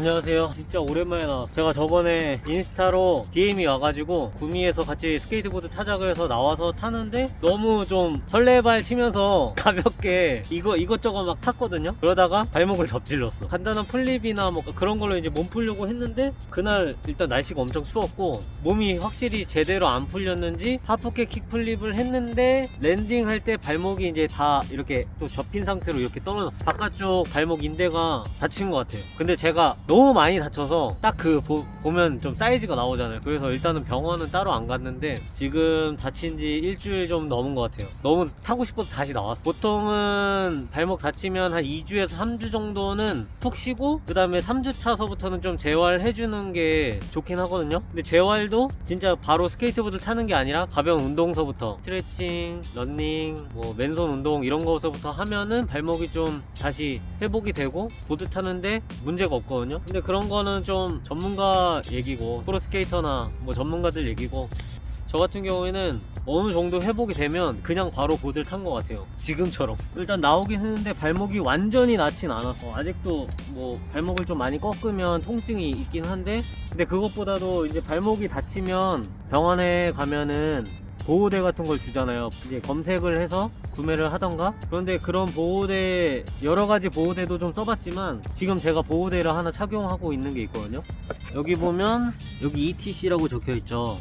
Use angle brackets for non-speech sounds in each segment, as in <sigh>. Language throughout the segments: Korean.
안녕하세요. 진짜 오랜만에 나왔어요 제가 저번에 인스타로 DM이 와가지고 구미에서 같이 스케이트보드 타자 그래서 나와서 타는데 너무 좀 설레발 치면서 <laughs> 가볍게 이거 이것저것 막 탔거든요. 그러다가 발목을 접질렀어. 간단한 flip이나 뭐 그런 걸로 이제 몸 풀려고 했는데 그날 일단 날씨가 엄청 추웠고 몸이 확실히 제대로 안 풀렸는지 half cab kickflip을 했는데 landing할 때 발목이 이제 다 이렇게 또 접힌 상태로 이렇게 떨어졌어. 바깥쪽 발목 인대가 다친 것 같아요. 근데 제가 너무 많이 다쳐서 딱 그 보면 좀 사이즈가 나오잖아요. 그래서 일단은 병원은 따로 안 갔는데 지금 다친 지 일주일 좀 넘은 것 같아요. 너무 타고 싶어서 다시 나왔어 보통은 발목 다치면 한 2주에서 3주 정도는 푹 쉬고 그 다음에 3주 차서부터는 좀 재활해주는 게 좋긴 하거든요. 근데 재활도 진짜 바로 스케이트보드 타는 게 아니라 가벼운 운동서부터 스트레칭, 런닝, 뭐 맨손 운동 이런 거서부터 하면은 발목이 좀 다시 회복이 되고 보드 타는데 문제가 없거든요 근데 그런 거는 좀 전문가 얘기고 프로스케이터나 뭐 전문가들 얘기고 저 같은 경우에는 어느 정도 회복이 되면 그냥 바로 보드를 탄 것 같아요. 지금처럼. 일단 나오긴 했는데 발목이 완전히 낫진 않아서 아직도 뭐 발목을 좀 많이 꺾으면 통증이 있긴 한데 근데 그것보다도 이제 발목이 다치면 병원에 가면은 보호대 같은 걸 주잖아요. 이제 검색을 해서 구매를 하던가? 그런데 그런 보호대 여러 가지 보호대도 좀 써봤지만 지금 제가 보호대를 하나 착용하고 있는 게 있거든요. 여기 보면 여기 ETC라고 적혀 있죠.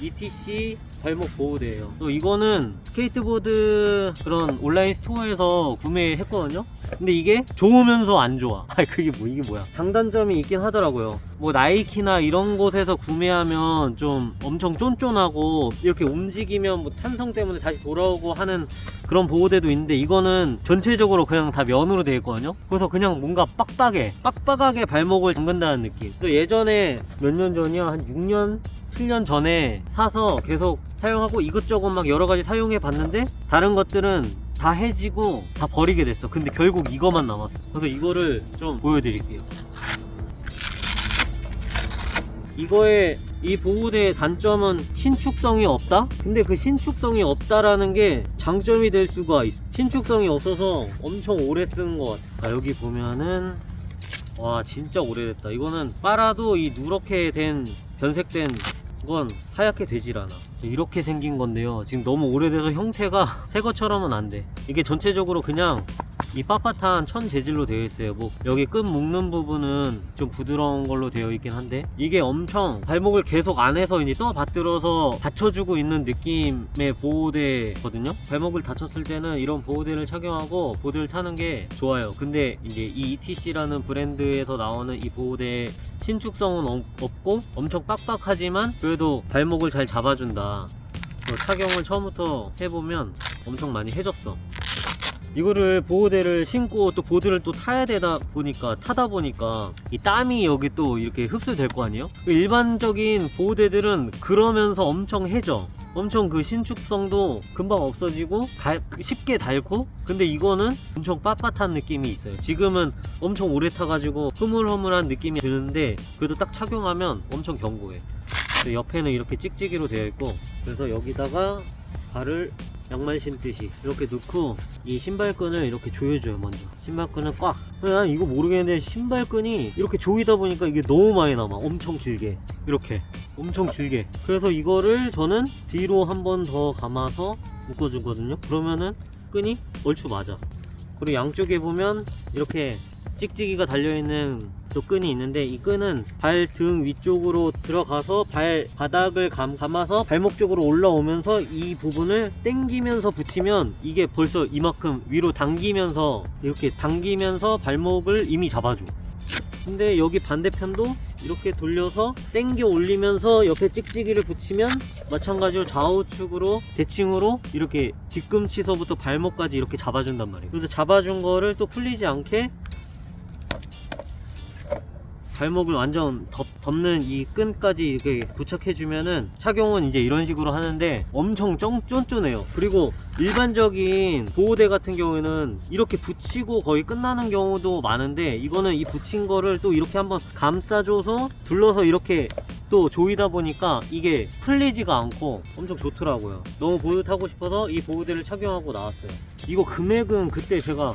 ETC 발목 보호대예요. 또 이거는 스케이트보드 그런 온라인 스토어에서 구매했거든요. 근데 이게 좋으면서 안 좋아. <laughs> 아 그게 뭐 이게 뭐야. 장단점이 있긴 하더라고요. 뭐 나이키나 이런 곳에서 구매하면 좀 엄청 쫀쫀하고 이렇게 움직이면 뭐 탄성 때문에 다시 돌아오고 하는 그런 보호대도 있는데 이거는 전체적으로 그냥 다 면으로 되어 있거든요. 그래서 그냥 뭔가 빡빡해. 빡빡하게 발목을 잠근다는 느낌. 또 예전에 몇 년 전이야? 한 6년? 7년 전에 사서 계속 사용하고 이것저것 막 여러가지 사용해 봤는데 다른 것들은 다 해지고 다 버리게 됐어. 근데 결국 이거만 남았어. 그래서 이거를 좀 보여드릴게요. 이거의 이 보호대의 단점은 신축성이 없다? 근데 그 신축성이 없다라는 게 장점이 될 수가 있어 신축성이 없어서 엄청 오래 쓰는 것 같아. 아, 여기 보면은 와 진짜 오래됐다. 이거는 빨아도 이 누렇게 된 변색된 건 하얗게 되질 않아. 이렇게 생긴 건데요. 지금 너무 오래돼서 형태가 <laughs> 새 것처럼은 안돼. 이게 전체적으로 그냥 이 빳빳한 천 재질로 되어 있어요. 뭐 여기 끈 묶는 부분은 좀 부드러운 걸로 되어 있긴 한데 이게 엄청 발목을 계속 안에서 이제 떠 받들어서 받쳐주고 있는 느낌의 보호대거든요. 발목을 다쳤을 때는 이런 보호대를 착용하고 보드를 타는 게 좋아요. 근데 이제 이 ETC라는 브랜드에서 나오는 이 보호대 신축성은 없- 없고 엄청 빡빡하지만 그래도 발목을 잘 잡아준다. 어, 착용을 처음부터 해보면 엄청 많이 해줬어 이거를 보호대를 신고 또 보드를 또 타야 되다 보니까 타다 보니까 이 땀이 여기 또 이렇게 흡수될 거 아니에요? 일반적인 보호대들은 그러면서 엄청 해져. 엄청 그 신축성도 금방 없어지고 달- 쉽게 닳고 근데 이거는 엄청 빳빳한 느낌이 있어요. 지금은 엄청 오래 타가지고 흐물흐물한 느낌이 드는데 그래도 딱 착용하면 엄청 견고해. 옆에는 이렇게 찍찍이로 되어 있고 그래서 여기다가 발을 양말 신듯이 이렇게 넣고 이 신발끈을 이렇게 조여줘요 먼저. 신발끈을 꽉. 근데 난 이거 모르겠는데 신발끈이 이렇게 조이다 보니까 이게 너무 많이 남아. 엄청 길게. 이렇게. 엄청 길게. 그래서 이거를 저는 뒤로 한 번 더 감아서 묶어주거든요. 그러면은 끈이 얼추 맞아. 그리고 양쪽에 보면 이렇게 찍찍이가 달려있는 또 끈이 있는데 이 끈은 발 등 위쪽으로 들어가서 발 바닥을 감, 감아서 발목 쪽으로 올라오면서 이 부분을 당기면서 붙이면 이게 벌써 이만큼 위로 당기면서 이렇게 당기면서 발목을 이미 잡아줘. 근데 여기 반대편도 이렇게 돌려서 당겨 올리면서 옆에 찍찍이를 붙이면 마찬가지로 좌우측으로 대칭으로 이렇게 뒤꿈치서부터 발목까지 이렇게 잡아준단 말이에요. 그래서 잡아준 거를 또 풀리지 않게 발목을 완전 덮, 덮는 이 끈까지 이렇게 부착해주면은 착용은 이제 이런 식으로 하는데 엄청 쫀, 쫀쫀해요. 그리고 일반적인 보호대 같은 경우에는 이렇게 붙이고 거의 끝나는 경우도 많은데 이거는 이 붙인 거를 또 이렇게 한번 감싸줘서 둘러서 이렇게 또 조이다 보니까 이게 풀리지가 않고 엄청 좋더라고요. 너무 보드 타고 싶어서 이 보호대를 착용하고 나왔어요. 이거 금액은 그때 제가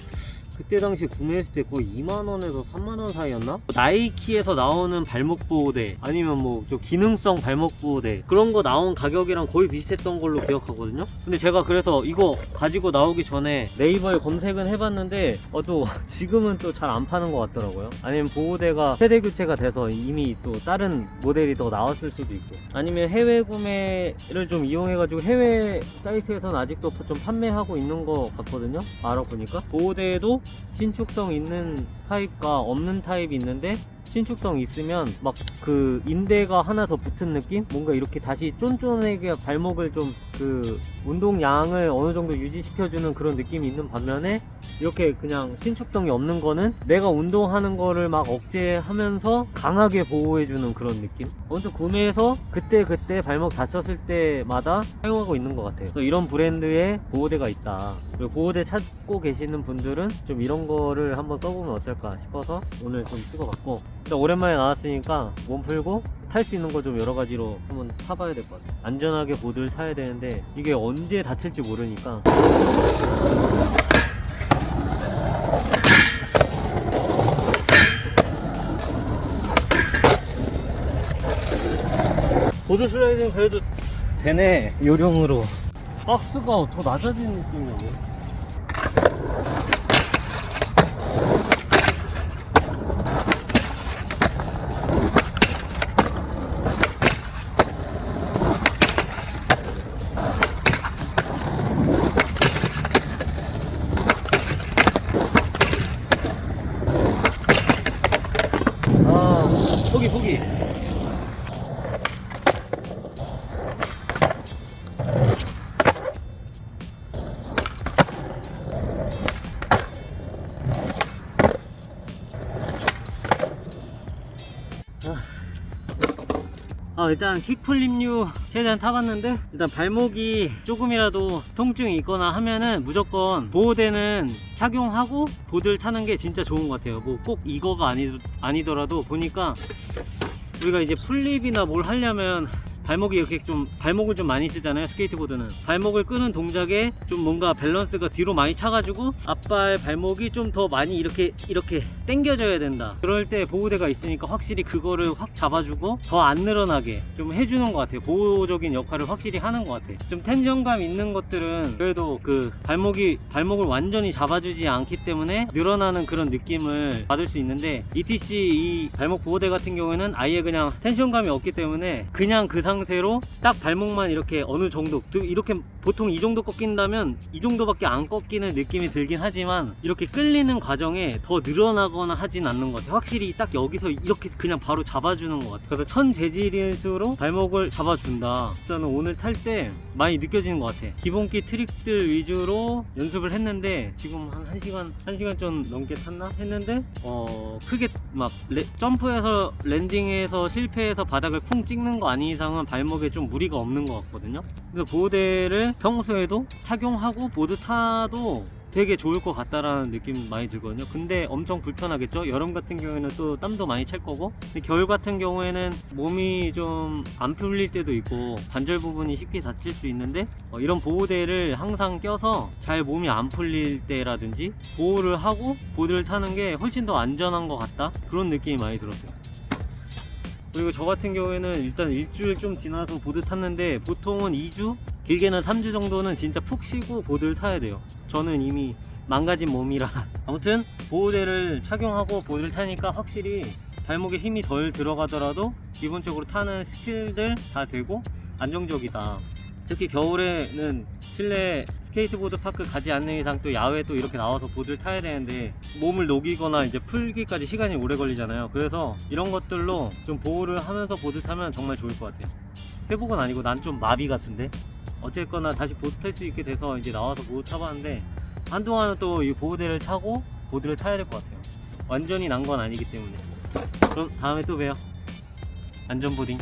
그때 당시 구매했을 때 거의 2만원에서 3만원 사이였나? 나이키에서 나오는 발목 보호대 아니면 뭐 좀 기능성 발목 보호대 그런 거 나온 가격이랑 거의 비슷했던 걸로 기억하거든요? 근데 제가 그래서 이거 가지고 나오기 전에 네이버에 검색은 해봤는데 어 또 <laughs> 지금은 또 잘 안 파는 것 같더라고요. 아니면 보호대가 세대 교체가 돼서 이미 또 다른 모델이 더 나왔을 수도 있고. 아니면 해외 구매를 좀 이용해가지고 해외 사이트에서는 아직도 좀 판매하고 있는 것 같거든요? 알아보니까? 보호대에도 신축성 있는 타입과 없는 타입이 있는데 신축성 있으면 막 그 인대가 하나 더 붙은 느낌? 뭔가 이렇게 다시 쫀쫀하게 발목을 좀 그 운동량을 어느 정도 유지시켜주는 그런 느낌이 있는 반면에 이렇게 그냥 신축성이 없는 거는 내가 운동하는 거를 막 억제하면서 강하게 보호해주는 그런 느낌? 아무튼 구매해서 그때 그때 발목 다쳤을 때마다 사용하고 있는 것 같아요. 이런 브랜드의 보호대가 있다. 그리고 보호대 찾고 계시는 분들은 좀 이런 거를 한번 써보면 어떨까 싶어서 오늘 좀 찍어봤고 일단 오랜만에 나왔으니까 몸 풀고 탈 수 있는 거 좀 여러 가지로 한번 타봐야 될 것 같아요. 안전하게 보드를 타야 되는데 이게 언제 다칠지 모르니까. 보드 슬라이딩 그래도 되네 요령으로. 박스가 더 낮아지는 느낌이네 아 일단 kickflip류 최대한 타봤는데 일단 발목이 조금이라도 통증이 있거나 하면은 무조건 보호대는 착용하고 보드를 타는 게 진짜 좋은 것 같아요. 뭐 꼭 이거가 아니, 아니더라도 보니까 우리가 이제 flip이나 뭘 하려면 발목이 이렇게 좀 발목을 좀 많이 쓰잖아요 스케이트보드는. 발목을 끄는 동작에 좀 뭔가 밸런스가 뒤로 많이 차가지고 앞발 발목이 좀 더 많이 이렇게 이렇게 당겨져야 된다. 그럴 때 보호대가 있으니까 확실히 그거를 확 잡아주고 더 안 늘어나게 좀 해주는 것 같아요. 보호적인 역할을 확실히 하는 것 같아요. 좀 tension감 있는 것들은 그래도 그 발목이 발목을 완전히 잡아주지 않기 때문에 늘어나는 그런 느낌을 받을 수 있는데 ETC 이 발목 보호대 같은 경우에는 아예 그냥 텐션감이 없기 때문에 그냥 그 상태 로 딱 발목만 이렇게 어느 정도 이렇게 보통 이 정도 꺾인다면 이 정도밖에 안 꺾이는 느낌이 들긴 하지만 이렇게 끌리는 과정에 더 늘어나거나 하진 않는 것 같아요. 확실히 딱 여기서 이렇게 그냥 바로 잡아주는 것 같아요. 그래서 천 재질일수록 발목을 잡아준다. 저는 오늘 탈 때 많이 느껴지는 것 같아 기본기 트릭들 위주로 연습을 했는데 지금 한 1시간 1시간 좀 넘게 탔나? 했는데 어 크게 막 레- 점프해서 랜딩해서 실패해서 바닥을 쿵 찍는 거 아닌 이상은 발목에 좀 무리가 없는 것 같거든요. 그래서 보호대를 평소에도 착용하고 보드 타도 되게 좋을 것 같다라는 느낌 많이 들거든요. 근데 엄청 불편하겠죠? 여름 같은 경우에는 또 땀도 많이 찰 거고. 겨울 같은 경우에는 몸이 좀 안 풀릴 때도 있고 관절 부분이 쉽게 다칠 수 있는데 어, 이런 보호대를 항상 껴서 잘 몸이 안 풀릴 때라든지 보호를 하고 보드를 타는 게 훨씬 더 안전한 것 같다. 그런 느낌이 많이 들었어요. 그리고 저 같은 경우에는 일단 일주일 좀 지나서 보드 탔는데 보통은 2주 길게는 3주 정도는 진짜 푹 쉬고 보드를 타야 돼요. 저는 이미 망가진 몸이라. <laughs> 아무튼 보호대를 착용하고 보드를 타니까 확실히 발목에 힘이 덜 들어가더라도 기본적으로 타는 스킬들 다 되고 안정적이다. 특히 겨울에는 실내 스케이트보드 파크 가지 않는 이상 또 야외 또 이렇게 나와서 보드를 타야 되는데 몸을 녹이거나 이제 풀기까지 시간이 오래 걸리잖아요. 그래서 이런 것들로 좀 보호를 하면서 보드 타면 정말 좋을 것 같아요. 회복은 아니고 난 좀 마비 같은데 어쨌거나 다시 보드 탈 수 있게 돼서 이제 나와서 보드 타봤는데 한동안은 또 이 보호대를 타고 보드를 타야 될 것 같아요. 완전히 난 건 아니기 때문에. 그럼 다음에 또 봬요. 안전보딩